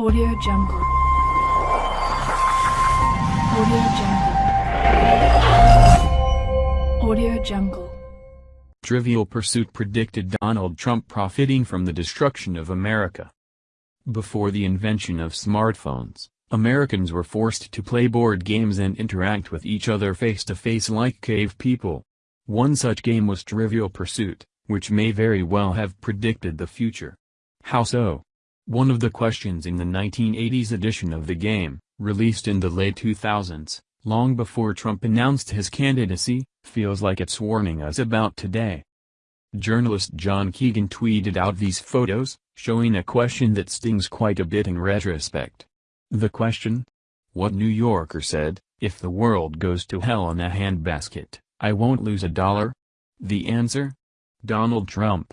Audio Jungle. Audio Jungle. Audio Jungle. Trivial Pursuit predicted Donald Trump profiting from the destruction of America. Before the invention of smartphones, Americans were forced to play board games and interact with each other face-to-face like cave people. One such game was Trivial Pursuit, which may very well have predicted the future. How so? One of the questions in the 1980s edition of the game, released in the late 2000s, long before Trump announced his candidacy, feels like it's warning us about today. Journalist John Keegan tweeted out these photos, showing a question that stings quite a bit in retrospect. The question? What New Yorker said, if the world goes to hell in a handbasket, I won't lose a dollar? The answer? Donald Trump.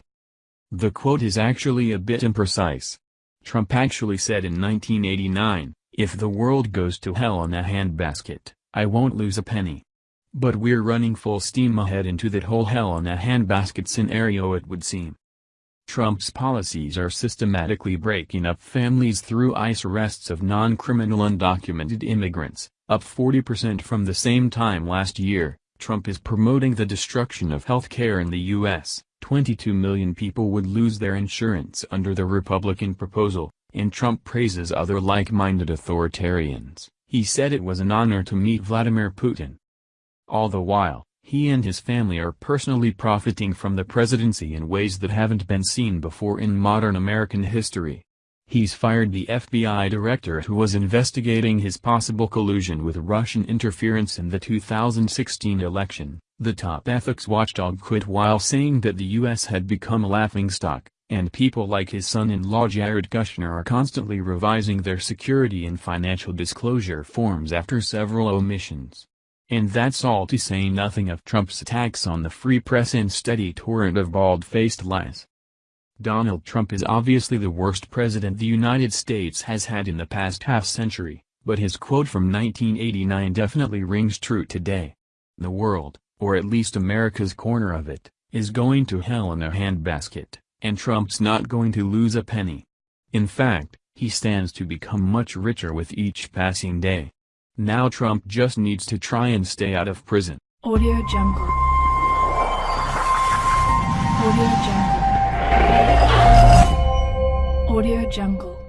The quote is actually a bit imprecise. Trump actually said in 1989, if the world goes to hell in a handbasket, I won't lose a penny. But we're running full steam ahead into that whole hell in a handbasket scenario it would seem. Trump's policies are systematically breaking up families through ICE arrests of non-criminal undocumented immigrants, up 40% from the same time last year. Trump is promoting the destruction of health care in the U.S. 22 million people would lose their insurance under the Republican proposal, and Trump praises other like-minded authoritarians. He said it was an honor to meet Vladimir Putin. All the while, he and his family are personally profiting from the presidency in ways that haven't been seen before in modern American history. He's fired the FBI director who was investigating his possible collusion with Russian interference in the 2016 election. The top ethics watchdog quit while saying that the U.S. had become a laughingstock, and people like his son-in-law Jared Kushner are constantly revising their security and financial disclosure forms after several omissions. And that's all to say nothing of Trump's attacks on the free press and steady torrent of bald-faced lies. Donald Trump is obviously the worst president the United States has had in the past half-century, but his quote from 1989 definitely rings true today. The world, or at least America's corner of it, is going to hell in a handbasket, and Trump's not going to lose a penny. In fact, he stands to become much richer with each passing day. Now Trump just needs to try and stay out of prison. Audio Jungle. Audio Jungle. Audio Jungle.